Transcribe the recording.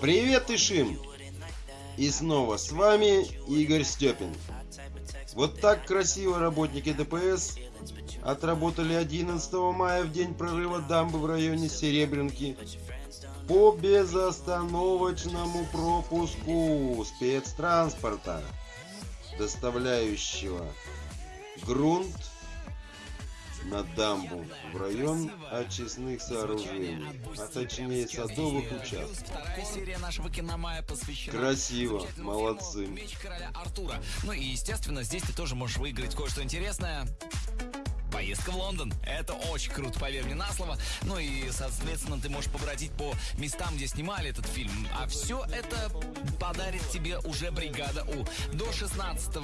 Привет, Ишим! И снова с вами Игорь Степин. Вот так красиво работники ДПС отработали 11 мая в день прорыва дамбы в районе Серебрянки по безостановочному пропуску спецтранспорта, доставляющего грунт на дамбу в район очистных сооружений, а точнее садовых участков. Красиво, молодцы. Ну и, естественно, здесь ты тоже можешь выиграть кое-что интересное. Поездка в Лондон. Это очень круто, поверь мне на слово. Ну и, соответственно, ты можешь побродить по местам, где снимали этот фильм. А все это подарит тебе уже бригада У. До 16